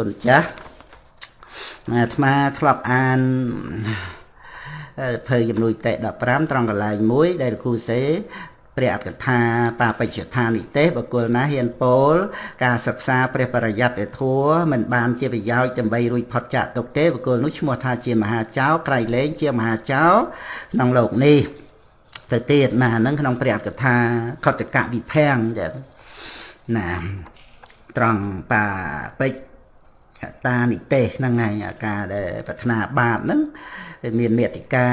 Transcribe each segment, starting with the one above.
គុណចាស់អាត្មាធ្លាប់អានភើជំនួយតេ15ត្រង់កន្លែងមួយ ដែលលោកគ្រូសេព្រះអត្តកថាបាបច្ចដ្ឋានិទេសបកុលណាហ៊ានពោលការសិក្សាព្រះបរិយត្តិធัวមិនបានជាប្រយោជន៍ដើម្បីរួចផុតចាកទុកទេបកុលនោះឈ្មោះថាជាមហាចៅក្រៃលែងជាមហាចៅក្នុងលោកនេះទៅទៀតណាហ្នឹងក្នុងព្រះអត្តកថាខតកវិភាំងណាត្រង់បាបច្ច តានិទេសហ្នឹងហើយអាការដែលប្រាថ្នាបាបហ្នឹងមានមេតិកា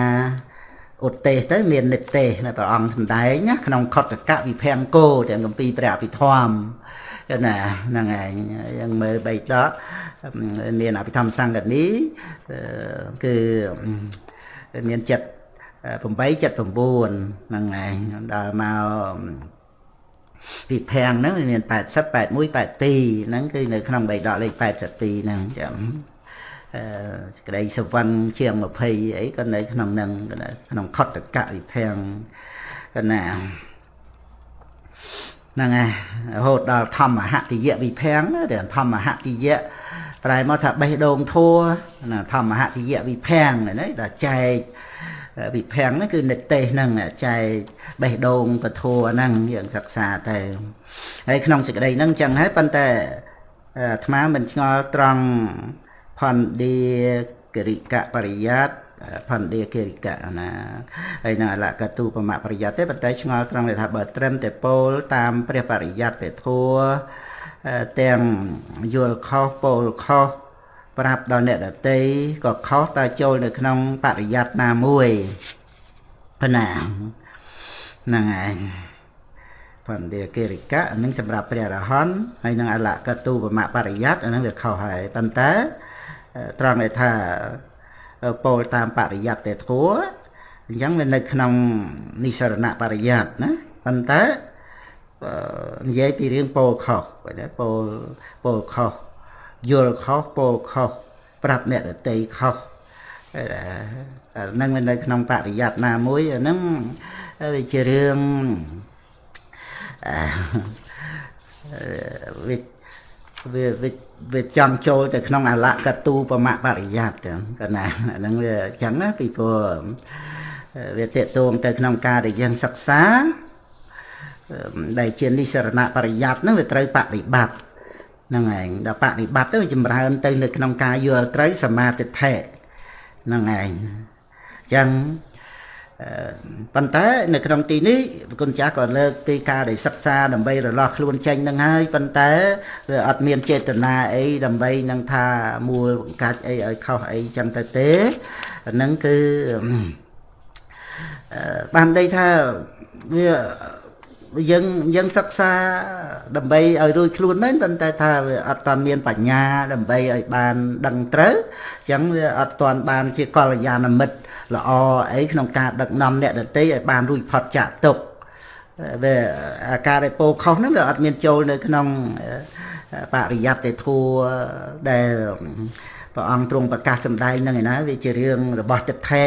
ឧទេសទៅមាននិទេសដែលព្រះអង្គសម្ដែងណាក្នុងខតកវិភាំងគោទាំងគម្ពីរព្រះអភិធម្មណាហ្នឹងឯងយើងមើលបីដកមានអភិធម្មសង្កនីគឺមានចិត្ត8 79ហ្នឹងឯងដល់មក ពីភាំងហ្នឹងមាន80 81 82ហ្នឹងគឺនៅក្នុងបៃដកលេខ82ហ្នឹងចាំអឺសេចក្តីសវឹងជាង20អីក៏នៅក្នុងហ្នឹងក្នុងខតកៈវិភាំងកណាហ្នឹងហើយរហូតដល់ធម្មហតិយៈវិភាំងទៅធម្មហតិយៈប្រែមកថាបេះដូងធัวណាធម្មហតិយៈវិភាំងណាដល់ចែក វិភាំងហ្នឹងគឺនិទេសហ្នឹងចែកបេះដូងពធัวហ្នឹងយើងសិក្សាទៅហើយក្នុងសេចក្តីហ្នឹងចឹងហើយប៉ុន្តែអាត្មាមិនឆ្ងល់ត្រង់ផនឌីគរិកបរិយ័តផនឌីគរិកណាហើយនៅអលកតុបមបរិយ័តទេប៉ុន្តែឆ្ងល់ត្រង់ថាបើត្រឹមតែពោលតាមព្រះបរិយ័តទេធัวទាំងយល់ខុសពោលខុស ប្រាប់ដល់អ្នកដតីក៏ខុសតើចូលនៅក្នុងបរិយ័តណាមួយប៉ុណ្ណាហ្នឹងឯងបណ្ឌិកិរិកៈនឹងសម្រាប់ព្រះរហន្តហើយនឹងអលកតុបមបរិយ័តអានឹងវាខុសហើយប៉ុន្តែត្រង់ដែលថាពោលតាមបរិយ័តទេធัวអញ្ចឹងវានៅក្នុងនិសរណបរិយ័តណាប៉ុន្តែនិយាយពីរឿងពោលខុសពោលពោលខុស យល់ខុសពោលខុសប្រាប់អ្នកដតីខុសហ្នឹងនៅក្នុងបរិយ័តណាមួយអាហ្នឹងវាជារឿងវាវាវាចង់ចូលទៅក្នុងអលកទូបមបរិយ័តកណាអាហ្នឹងវាអញ្ចឹងណាពីព្រោះវាតេតងទៅក្នុងការដែលយើងសិក្សាដែលជានិសរណបរិយ័តហ្នឹងវាត្រូវបប្រតិបត្តិ ហ្នឹងឯងដល់បប្រតិបត្តិទៅចម្រើនទៅនៅក្នុងការយល់ត្រូវសមាទិដ្ឋិហ្នឹងឯងអញ្ចឹងប៉ុន្តែនៅក្នុងទីនេះគុណចាស់ក៏លើកពីការដែលសិក្សាដើម្បីរលាស់ខ្លួនចេញនឹងហើយប៉ុន្តែវាអត់មានចេតនាអីដើម្បីនឹងថាមូលបង្កាច់អីឲ្យខុសអីចឹងទៅទេហ្នឹងគឺបានន័យថាវា យើងយើងសិក្សាដើម្បីឲ្យរួចខ្លួនមែនប៉ុន្តែថាវាអត់តាមានបញ្ញាដើម្បីឲ្យបានដឹងត្រូវអញ្ចឹងវាអត់តាន់បានជាកល្យាណមិត្តល្អអីក្នុងការដឹកនាំអ្នកដទៃឲ្យបានរួចផុតចាកទុកវាអាការដែលពោខុសហ្នឹងវាអត់មានចូលនៅក្នុងបរិយ័តទេធัวដែលព្រះអង្គទ្រង់ប្រកាសសម្ដែងហ្នឹងឯណាវាជារឿងរបស់ទិដ្ឋិ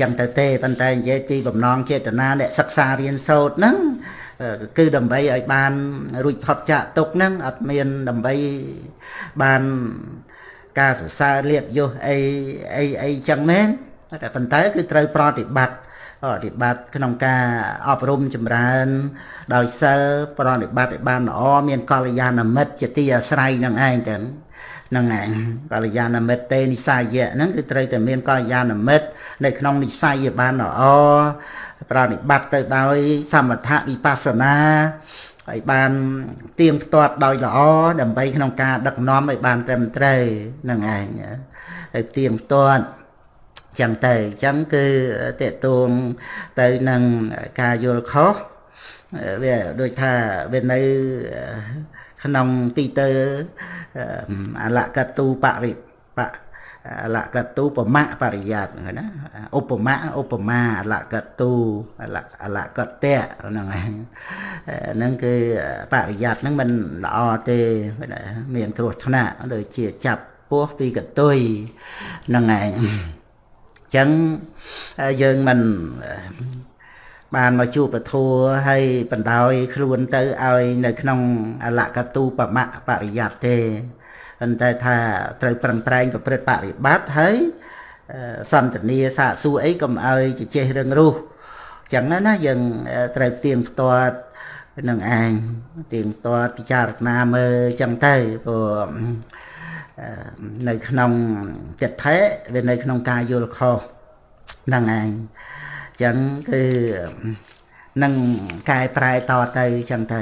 ចឹងទៅទេប៉ុន្តែនិយាយពីបំណងចេតនាអ្នកសិក្សារៀនសូត្រហ្នឹង គឺដើម្បីឲ្យបានរួចផុតចាកទុកហ្នឹងអត់មានដើម្បីបានការសរសើរលៀបយុះអីអីអីចឹងមែនតែប៉ុន្តែគឺត្រូវប្រតិបត្តិប្រតិបត្តិក្នុងការអប់រំចម្រើន ដោយសិលប្រតិបត្តិឲ្យបានល្អមានកល្យាណមិត្តជាទីអាស្រ័យនឹងឯងចឹងហ្នឹងឯងកល្យាណមិត្តទេនិស័យៈហ្នឹងគឺត្រូវតែមានកល្យាណមិត្តនៅក្នុងនិស័យឲ្យបានល្អប្រតិបត្តិទៅដោយ សមថវិបស្សនាឲ្យបានទៀងផ្ទាត់ដោយល្អដើម្បីក្នុងការដឹកនាំឲ្យបានត្រឹមត្រូវនឹងឯងទៅទៀងផ្ទាត់ចឹងទៅអញ្ចឹងគឺតេតួងទៅនឹងការយល់ខុសវាដូចថាវានៅ ក្នុងទីទៅអលកតុបរិបអលកតុបមៈបរិយ័តណាឧបមាឧបមាអលកតុអលអលកតៈហ្នឹងឯងហ្នឹងគឺបរិយ័តហ្នឹងមិនល្អទេមានគ្រោះថ្នាក់ដូចជាចាប់ពោះពីកតុយហ្នឹងឯងចឹងយើងមិន បានមកជួបពធัวហើយបណ្ដោយខ្លួនទៅឲ្យនៅក្នុងអលកតុបមៈបរិយ័តទេប៉ុន្តែថាត្រូវប្រឹងប្រែងប្រព្រឹត្តបរិបត្តិហើយសន្តានាសាកសួរអីកុំឲ្យជជែករឿងរូសចឹងណាយើងត្រូវទៀងផ្ទាត់នឹងឯងទៀងផ្ទាត់ពិចារណាមើលចឹងទៅព្រោះនៅក្នុងចិត្តថេវានៅក្នុងការយល់ខុសហ្នឹងឯង ចឹងគឺនឹងកែប្រែតទៅចឹងទៅ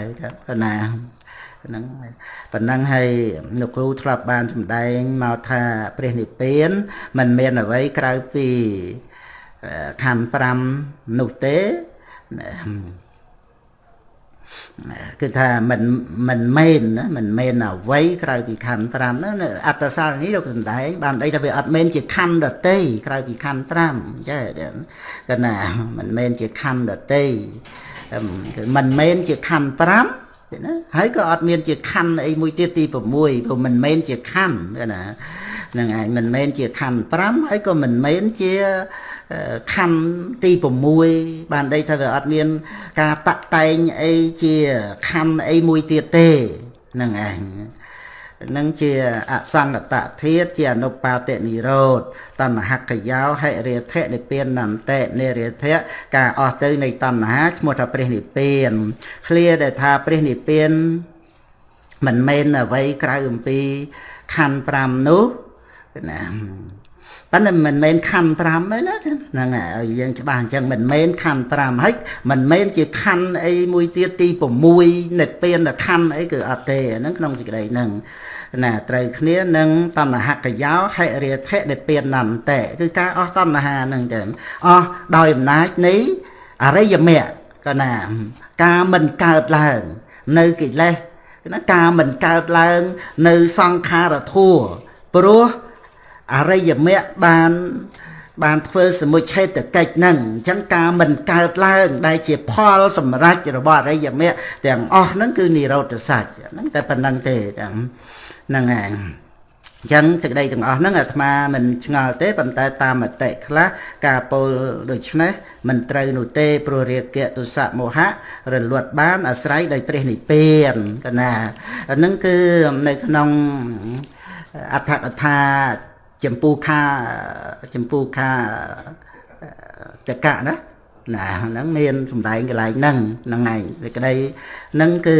កណាហ្នឹងប៉ុណ្ណឹងហើយលោកគ្រូធ្លាប់បានសម្ដែងមកថាព្រះនិព្វានมันមានអ្វីក្រៅពីខណ្ឌ5នោះទេ គឺថាមិនមិនមែនណាមិនមែនអ្វីក្រៅពីខណ្ឌ5ហ្នឹងអត្តសារនេះលោកសំដែងបានអីថាវាអត់មែនជាខណ្ឌដតីក្រៅពីខណ្ឌ5ចាគឺណាមិនមែនជាខណ្ឌដតីគឺមិនមែនជាខណ្ឌ5ណាហើយក៏អត់មានជាខណ្ឌអីមួយទៀតទី6ព្រោះមិនមែនជាខណ្ឌណាហ្នឹងឯងមិនមែនជាខណ្ឌ5ហើយក៏មិនមែនជាខណ្ឌទី6បានដីថាវាអត់មាន ការតាក់តែងអីជាខណ្ឌអីមួយទៀតទេហ្នឹងឯងនឹងជាអសង្កតធាតជាអនុបាទនិរោធតណ្ហកយោហិរិធៈនិព្វាននន្តៈនិរិធៈការអស់ទៅនៃតណ្ហាឈ្មោះថាព្រះនិព្វានឃ្លាដែលថាព្រះនិព្វានមិនមែនអ្វីក្រៅអំពីខណ្ឌ5នោះ ណាប៉ុន្តែមិនមែនខណ្ឌ5ទេណាហ្នឹងហើយយើងច្បាស់អញ្ចឹងមិនមែនខណ្ឌ5ហើយមិនមែនជាខណ្ឌអីមួយទៀតទី6និព្វានខណ្ឌអីគឺអត់ទេហ្នឹងក្នុងសេចក្តីហ្នឹងណាត្រូវគ្នានឹងតណ្ហកយោហិរិធិនិព្វាននន្តៈគឺការអស់តណ្ហាហ្នឹងចឹងអស់ដោយអំណាចនៃអរិយមគ្គក៏ណាការមិនកើតឡើង នៅកិលេសណាការមិនកើតឡើង នៅសង្ខារធัวព្រោះ អរិយមគ្គបានបានធ្វើសមុច្ឆេតកិច្ចហ្នឹងអញ្ចឹងការមិនកើតឡើង ដែលជាផលសម្រេចរបស់អរិយមគ្គទាំងអស់ហ្នឹងគឺនិរោធសច្ចហ្នឹងតែប៉ុណ្្នឹងទេទាំងហ្នឹងឯងអញ្ចឹងសេចក្តីទាំងអស់ហ្នឹងអាត្មាមិនឆ្ងល់ទេប៉ុន្តែតាមមតិខ្លះការពោលដូច្នេះមិនត្រូវនោះទេព្រោះរាគៈទុសៈមោហៈរលត់បានអាស្រ័យដោយព្រះនិព្វានកណាអាហ្នឹងគឺនៅក្នុងអត្ថកថា ចម្ពូខាចម្ពូខាតកៈណាណាហ្នឹងមានសំដែងកន្លែងហ្នឹងហ្នឹងឯងសេចក្តីហ្នឹងគឺ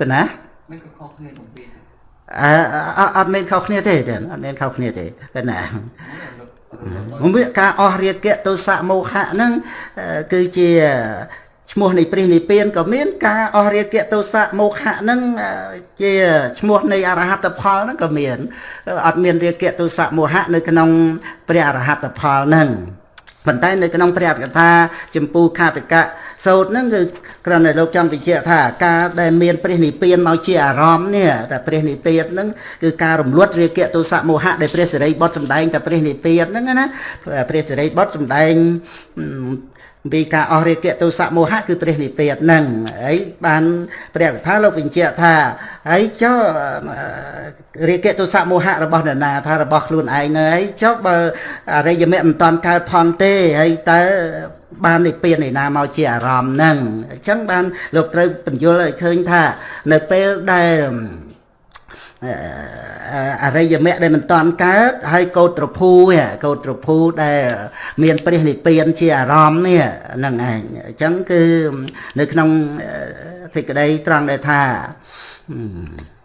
កណាមិនខុសគ្នាទាំងពីរអឺអត់មានខុសគ្នាទេអត់មានខុសគ្នាទេកណាមកវាការអស់រាគៈទោសៈមោហៈហ្នឹងគឺជា ឈ្មោះនៃព្រះនិព្វានក៏មានការអស់រាគៈទោសៈមោហៈហ្នឹងជាឈ្មោះនៃអរហត្តផលហ្នឹងក៏មានអត់មានរាគៈទោសៈមោហៈនៅក្នុងព្រះអរហត្តផលហ្នឹងប៉ុន្តែនៅក្នុងព្រះកថាចម្ពោះខាតកៈសោតហ្នឹងគឺគ្រាន់តែលោកចង់បញ្ជាក់ថាការដែលមានព្រះនិព្វានមកជាអារម្មណ៍នេះតែព្រះនិព្វានហ្នឹងគឺការរំលត់រាគៈទោសៈមោហៈដែលព្រះសិរីបុត្រសម្ដែងតែព្រះនិព្វានហ្នឹងណាព្រះសិរីបុត្រសម្ដែង ពីការអស់រាគៈទោសៈមោហៈគឺព្រះនិព្វានហ្នឹងហើយបានព្រះកថាលោកបញ្ជាក់ថាហើយចុះរាគៈទោសៈមោហៈរបស់នរណាថារបស់ខ្លួនឯងនៅហើយចុះបើអរិយមគ្គមិនតាន់កើតផងទេហើយតើបាននិព្វានឯណាមកជាអារម្មណ៍ហ្នឹងអញ្ចឹងបានលោកត្រូវបញ្យល់ឲ្យឃើញថានៅពេលដែល អរិយមគ្គដែលមិនតាន់កើតហើយកោត្រភូកោត្រភូដែល មានព្រះនិព្វានជាអារម្មណ៍នេះហ្នឹងឯងអញ្ចឹងគឺនៅក្នុងសេចក្តីត្រង់ដែលថា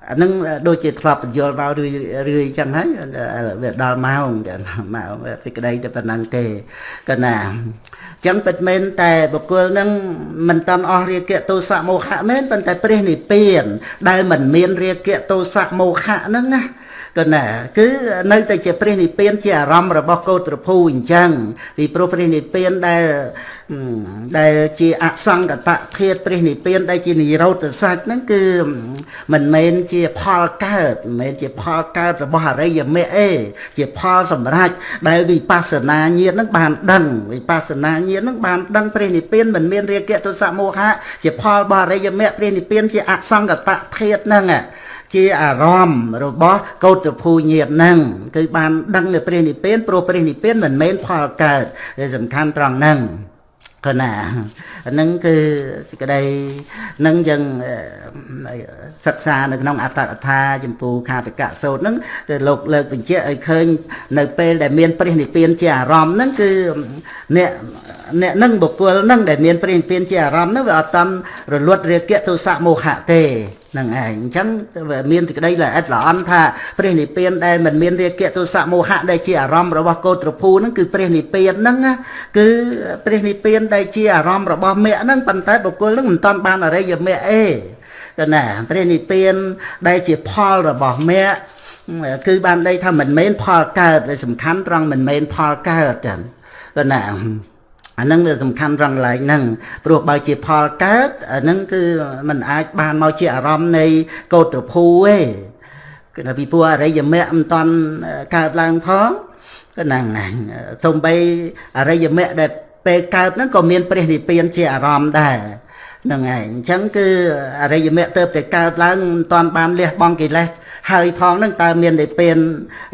អានឹងដូចជាធ្លាប់បញ្យល់មករឿយរឿយចឹងហើយវាដល់ម៉ោងចឹងម៉ោងសេចក្តីតែប៉ុណ្ណឹងទេកណាចឹងពិតមែនតែបុគ្គលនឹងមិនតាន់អស់រាគៈទោសៈមោហៈមែនប៉ុន្តែព្រះនិព្វាន ដែលមិនមានរាគៈទោសៈមោហៈហ្នឹងណា ក៏ណាគឺនៅតែជាព្រះនិព្វានជាអារម្មណ៍របស់កោត្រភូអញ្ចឹងពីព្រោះព្រះនិព្វានដែលដែលជាអសង្កតធាតព្រះនិព្វានដែលជានិរោធសច្ចហ្នឹងគឺមិនមែនជាផលកើតមិនមែនជាផលកើតរបស់អរិយមគ្គទេជាផលសម្រេចដែលវិបស្សនាញាណហ្នឹងបានដឹងវិបស្សនាញាណហ្នឹងបានដឹងព្រះនិព្វានមិនមានរាគៈទុសៈមោហៈជាផលរបស់អរិយមគ្គព្រះនិព្វានជាអសង្កតធាតហ្នឹង ជាអារម្មណ៍របស់កោតភូញាតហ្នឹងគឺបានដឹងនៅព្រះនិព្វានព្រោះព្រះនិព្វានមិនមែនផលកើតវាសំខាន់ត្រង់ហ្នឹងគណាហ្នឹងគឺសេចក្តីនឹងយើងសិក្សានៅក្នុងអត្តកថាចម្ពោះខាតកៈសោតហ្នឹងគឺលោកលើកបញ្ជាក់ឲ្យឃើញនៅពេលដែលមានព្រះនិព្វានជាអារម្មណ៍ហ្នឹងគឺអ្នកអ្នកនឹងបុគ្គលនឹងដែលមានព្រះនិព្វានជាអារម្មណ៍ហ្នឹងវាអត់តាមរលត់រាគៈទោសៈមោហៈទេហ្នឹងឯងអញ្ចឹងមានសេចក្តីល្អិតល្អន់ថាព្រះនិព្វានដែលមិនមានរាគៈទោសៈមោហៈដែលជាអារម្មណ៍របស់កោត្រភូហ្នឹងគឺព្រះនិព្វានហ្នឹងគឺព្រះនិព្វានដែលជាអារម្មណ៍របស់មគ្គហ្នឹងប៉ុន្តែបុគ្គលហ្នឹងមិនតាន់បានអរិយមគ្គអេទៅណាព្រះនិព្វានដែលជាផលរបស់មគ្គគឺបានន័យថាមិនមែនផលកើតវាសំខាន់ត្រង់មិនមែនផលកើតចឹងទៅណា អាហ្នឹងវាសំខាន់ត្រង់កន្លែងហ្នឹងព្រោះបើជាផលកើតអាហ្នឹងគឺมันអាចបានមកជាអារម្មណ៍នៃកោត្រភូទេគឺថាពីព្រោះអរិយមគ្គមិនតាន់កើតឡើងផងគឺហ្នឹងហ្នឹងសំបីអរិយមគ្គដែលពេលកើតហ្នឹងក៏មានព្រះនិព្វានជាអារម្មណ៍ដែរហ្នឹងហើយអញ្ចឹងគឺអរិយមគ្គទៅតែកើតឡើងមិនតាន់បានលះបង់កិលេសហើយផងហ្នឹងតើមាននិព្វាន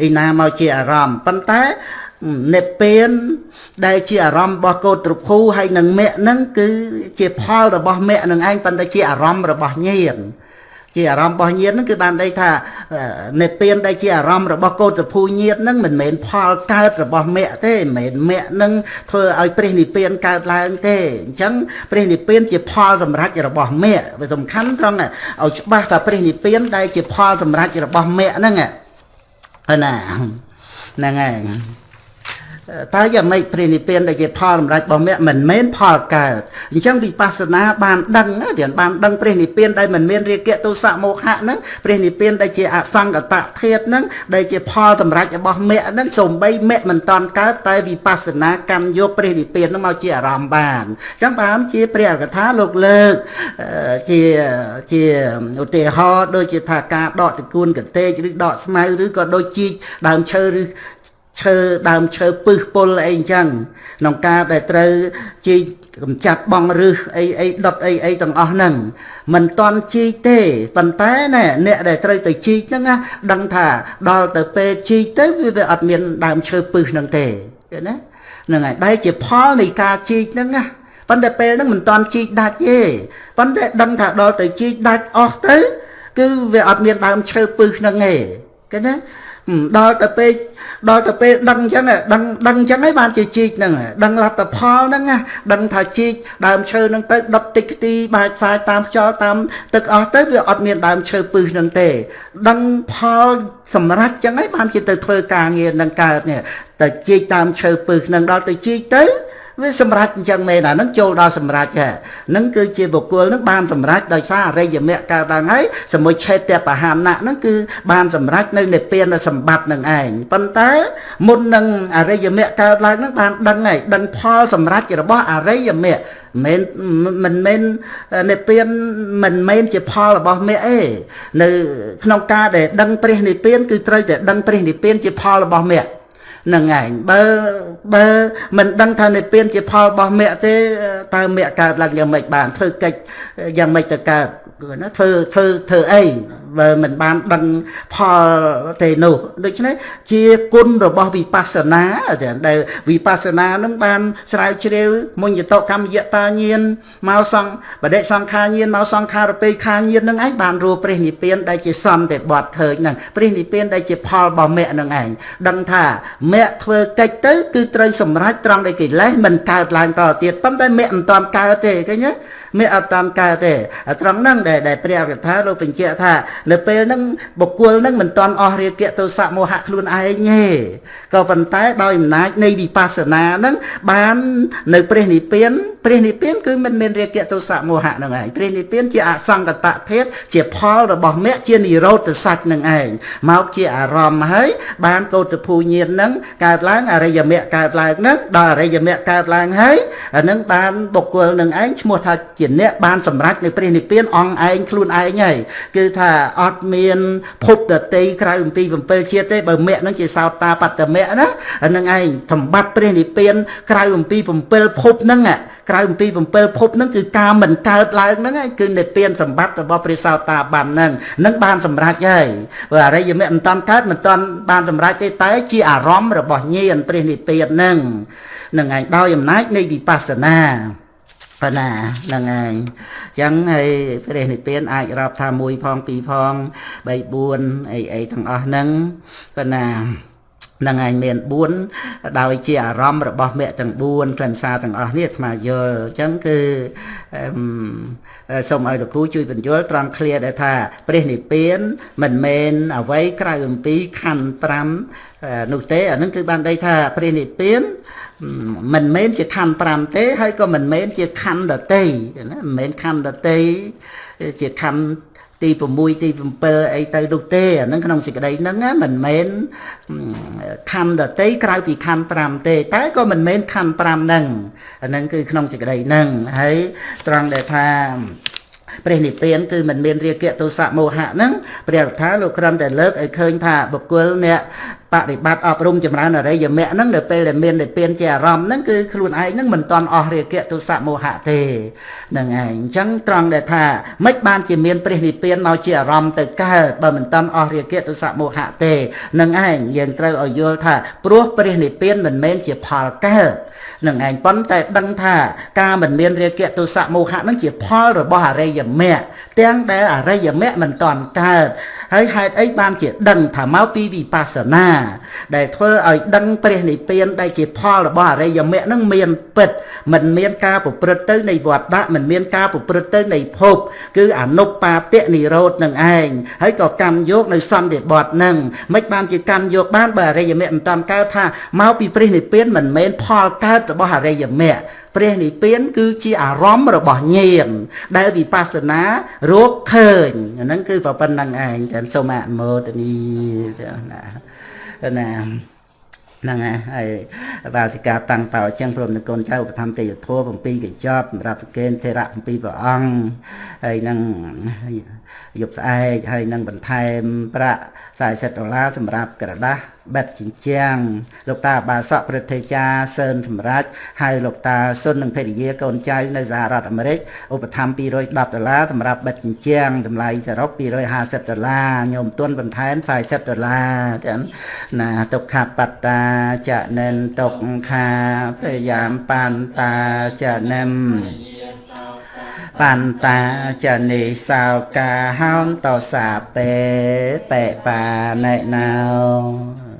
ឯណាមកជាអារម្មណ៍ប៉ុន្តែ និព្វាន ដែលជាអារម្មណ៍របស់កោត្រភូហើយនឹងមគ្គហ្នឹងគឺជាផលរបស់មគ្គនឹងឯងប៉ុន្តែជាអារម្មណ៍របស់ញាណជាអារម្មណ៍របស់ញាណហ្នឹងគឺបានន័យថានិព្វានដែលជាអារម្មណ៍របស់កោតភូញាណហ្នឹងមិនមែនផលកើតរបស់មគ្គទេមិនមែនមគ្គហ្នឹងធ្វើឲ្យព្រះនិព្វានកើតឡើងទេអញ្ចឹងព្រះនិព្វានជាផលសម្រេចរបស់មគ្គវាសំខាន់ត្រង់ឲ្យច្បាស់ថាព្រះនិព្វានដែលជាផលសម្រេចរបស់មគ្គហ្នឹងណាហ្នឹងហើយ តើយ៉ាងម៉េចព្រះនិព្វានដែលជាផលសម្រាប់របស់មគ្គមិនមែនផលកើតអញ្ចឹងវិបស្សនាបានដឹងទៀតបានដឹងព្រះនិព្វានដែលមិនមានរាគៈទោសៈមោហៈហ្នឹងព្រះនិព្វានដែលជាអសង្កតធាតហ្នឹងដែលជាផលសម្រាប់របស់មគ្គហ្នឹងសំបីមគ្គមិនតន់កើតតែវិបស្សនាកម្មយកព្រះនិព្វានហ្នឹងមកជាអារម្មណ៍បានអញ្ចឹងបានជាព្រះអកថាលោកលើកជាជាឧទាហរណ៍ដូចជាថាការដកតកួនកតេកឬដកស្មៅឬក៏ដូចជីកដើមឈើឬ ឈើដើមឈើពឹសពុលអីអញ្ចឹងក្នុងការដែលត្រូវជីកកំចាត់បងរឹសអីអីដុតអីអីទាំងអស់ហ្នឹងមិនតន់ជីកទេប៉ុន្តែណែអ្នកដែលត្រូវទៅជីកហ្នឹងណាដឹងថាដល់ទៅពេលជីកទៅវាអត់មានដើមឈើពឹសហ្នឹងទេឃើញណាហ្នឹងហើយដែលជាផលនៃការជីកហ្នឹងណាប៉ុន្តែពេលហ្នឹងមិនតន់ជីកដាច់ទេប៉ុន្តែដឹងថាដល់ទៅជីកដាច់អស់ទៅ គឺវាអត់មានដើមឈើពឹសហ្នឹងទេឃើញណា ដល់ទៅពេលដល់ទៅពេលដឹងអញ្ចឹងដឹងដឹងអញ្ចឹងហើយបានជាជីកហ្នឹងដឹងលទ្ធផលហ្នឹងណាដឹងថាជីកដើមឈើហ្នឹងទៅដុតតិចខ្ទីបាចផ្សាយតាមខ្យល់តាមទឹកអស់ទៅវាអត់មានដើមឈើពឹសហ្នឹងទេ ដឹងផលសម្រាប់អញ្ចឹងហើយបានជាទៅធ្វើការងារនឹងកើតនេះតែជីកតាមឈើពឹសហ្នឹងដល់ទៅជីកទៅ វាសម្រេចអញ្ចឹងមែនអានឹងចូលដល់សម្រេចហ្នឹងគឺជាបុគ្គលនឹងបានសម្រេចដោយសារអរិយមគ្គកើតឡើងហើយសមុឆេតបហានៈហ្នឹងគឺបានសម្រេចនៅនិព្វានសម្បត្តិនឹងឯងប៉ុន្តែមុននឹងអរិយមគ្គកើតឡើងហ្នឹងបានដឹងហើយដឹងផលសម្រេចរបស់អរិយមគ្គមិនមិនមែននិព្វានមិនមែនជាផលរបស់មគ្គទេនៅក្នុងការដែលដឹងព្រះនិព្វានគឺត្រូវតែដឹងព្រះនិព្វានជាផលរបស់មគ្គ នឹងឯងបើបើមិនដឹងថានិព្វានជាផលរបស់មគ្គទេតើមគ្គកើតឡើងយ៉ាងម៉េចបានធ្វើកិច្ចយ៉ាងម៉េចទៅកើតណាធ្វើធ្វើធ្វើអីបើមិនបានដឹងផលទេនោះដូច្នេះជាគុណរបស់វិបស្សនាដែលវិបស្សនានឹងបានស្រាវជ្រាវមុញតកម្មយតាញានមកសង្ឃបដិសង្ខាញានមកសង្ខារពេខាញាននឹងឯងបានរួព្រះនិព្វានដែលជាសន្តិបត្តិឃើញហ្នឹងព្រះនិព្វានដែលជាផលរបស់មគ្គនឹងឯងដឹងថាមគ្គធ្វើកិច្ចទៅគឺត្រូវសម្រេចត្រង់ដែលកិលេសមិនកើតឡើងតទៅទៀតប៉ុន្តែមគ្គមិនតាន់កើតទេឃើញទេមានអត់តាមកើតទេត្រង់ហ្នឹងដែលដែលព្រះកថាលោកបញ្ជាក់ថា នៅពេលហ្នឹងបុគ្គលហ្នឹងមិនតន់អស់រាគៈទោសៈមោហៈខ្លួនឯងទេក៏ប៉ុន្តែដោយអំណាចនៃវិបស្សនាហ្នឹងបាននៅព្រះនិព្វានព្រះនិព្វានគឺមិនមានរាគៈទោសៈមោហៈហ្នឹងឯងព្រះនិព្វានជាអសង្កតធាតុជាផលរបស់មគ្គជានិរោធសច្ចនឹងឯងមកជាអារម្មណ៍ហើយបានកោតភូញានហ្នឹងកើតឡើងអរិយមគ្គកើតឡើងហ្នឹងដល់អរិយមគ្គកើតឡើងហើយអានឹងបានបុគ្គលនឹងឯងឈ្មោះថាជាអ្នកបានសម្រេចនៅព្រះនិព្វានអង្គឯងខ្លួនឯងហើយគឺថាអត់មានភពដតីក្រៅអំពី7ជាតិទេបើមគ្គនឹងជាសោតាបត្តមគ្គណាហ្នឹងឯងសម្បត្តិព្រះនិព្វានក្រៅអំពី7ភពហ្នឹងក្រៅអំពី7ភពហ្នឹងគឺការមិនកើតឡើងហ្នឹងឯងគឺនិព្វានសម្បត្តិរបស់ព្រះសោតាបានហ្នឹងនឹងបានសម្រេចហើយបើអរិយមគ្គមិនតាន់កើតមិនតាន់បានសម្រេចទេតែជាអារម្មណ៍របស់ញាណព្រះនិព្វានហ្នឹងនឹងឯងដោយអំណាចនៃវិបស្សនា ប៉ុណ្ណាហ្នឹងឯងចឹងហើយព្រះនិព្វានអាចរាប់ថា1ផង2ផង3 4អីអីទាំងអស់ហ្នឹងប៉ុណ្ណានឹងឯងមាន4ដោយជាអារម្មណ៍របស់មគ្គទាំង4ខ្លឹមសារទាំងអស់នេះអាត្មាយល់អញ្ចឹងគឺសូមឲ្យលោកគ្រូជួយបញ្យល់ត្រង់ឃ្លាដែលថាព្រះនិព្វានមិនមែនអ្វីក្រៅអំពីខណ្ឌ5នោះទេអានឹងគឺបានន័យថាព្រះនិព្វាន មិនមែនជាខណ្ឌ5ទេ ហើយក៏មិនមែនជាខណ្ឌដតីណាមិនមែនខណ្ឌដតីជាខណ្ឌទី6ទី7អីទៅនោះទេអានឹងក្នុងសេចក្តីហ្នឹងមិនមែនខណ្ឌដតីក្រៅពីខណ្ឌ5ទេ តែក៏មិនមែនខណ្ឌ5ហ្នឹងអានឹងគឺក្នុងសេចក្តីហ្នឹងហើយត្រង់ដែលថាព្រះនិព្វានគឺមិនមានរាគៈទោសៈមោហៈហ្នឹងព្រះរដ្ឋាលោកគ្រាន់តែលើកឲ្យឃើញថាបុគ្គលអ្នក បប្រតិបត្តិអប់រំចម្រើនអរិយមគ្គហ្នឹងនៅពេលដែលមាននិព្វានជាអារម្មណ៍ហ្នឹងគឺខ្លួនឯងហ្នឹងមិនតន់អស់រាគៈទោសៈមោហៈទេហ្នឹងឯងអញ្ចឹងត្រង់ដែលថាមិនបានជាមានព្រះនិព្វានមកជាអារម្មណ៍ទៅកើតបើមិនតន់អស់រាគៈទោសៈមោហៈទេហ្នឹងឯងយើងត្រូវឲ្យយល់ថាព្រោះព្រះនិព្វានមិនមែនជាផលកើតនឹងឯងប៉ុន្តែដឹងថាការមិនមានរាគៈទោសៈមោហៈនឹងជាផលរបស់អរិយមគ្គទាំងដែលអរិយមគ្គមិនតាន់កើតហើយហេតុអីបានជាដឹងថាមកពីវិបស្សនាដែលធ្វើឲ្យដឹងព្រះនិព្វានដែលជាផលរបស់អរិយមគ្គនឹងមានពិតមិនមានការប្រព្រឹត្តទៅនៃវត្តដាក់មិនមានការប្រព្រឹត្តទៅនៃភព គឺអនុបាទៈនិរោធនឹងឯងហើយក៏កម្មយកនៅសន្តិបត្តិនឹងមិនបានជាកម្មយកបានបើអរិយមគ្គមិនតាន់កើតថាមកពីព្រះនិព្វានមិនមែនផលកើតរបស់អរិយមគ្គព្រះនិព្វានគឺជាអារម្មណ៍របស់ញាណដែលវិបស្សនារកឃើញអាហ្នឹងគឺប៉ុណ្្នឹងឯងចឹងសូមអនុមោទនីណា ណាហ្នឹងហើយបាសិកាតាំងបោអញ្ចឹងព្រមនឹងកូនចៅឧបត្ថម្ភទេយធัว7កញ្ចប់សម្រាប់ប្រគេនធេរៈ7ព្រះអង្គហើយនឹងយប់ស្អែកហើយនឹងបន្ថែមប្រាក់40ដុល្លារសម្រាប់ក្រដាស់បិទជញ្ជាំងលោកតាបាសកប្រតិចាសើនសម្រាប់ហើយលោកតាសុននិងភរិយាកូនចៅនៅសហរដ្ឋអាមេរិកឧបត្ថម្ភ210ដុល្លារសម្រាប់បិទជញ្ជាំងតម្លៃសរុប250ដុល្លារញោមទុនបន្ថែម40ដុល្លារចឹងណាទុក្ខបត្តាចនិនទុក្ខាពយាមបានតាចនិមបន្តាចនិសោកាហោនតសាពេបេបាណេណោ